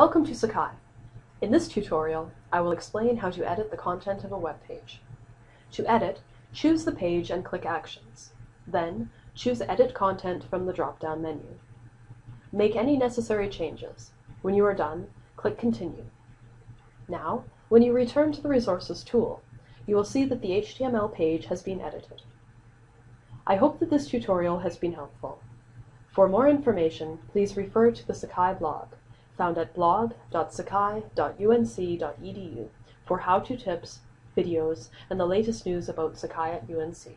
Welcome to Sakai. In this tutorial, I will explain how to edit the content of a web page. To edit, choose the page and click Actions. Then, choose Edit Content from the drop-down menu. Make any necessary changes. When you are done, click Continue. Now, when you return to the Resources tool, you will see that the HTML page has been edited. I hope that this tutorial has been helpful. For more information, please refer to the Sakai blog, found at blog.sakai.unc.edu for how-to tips, videos, and the latest news about Sakai at UNC.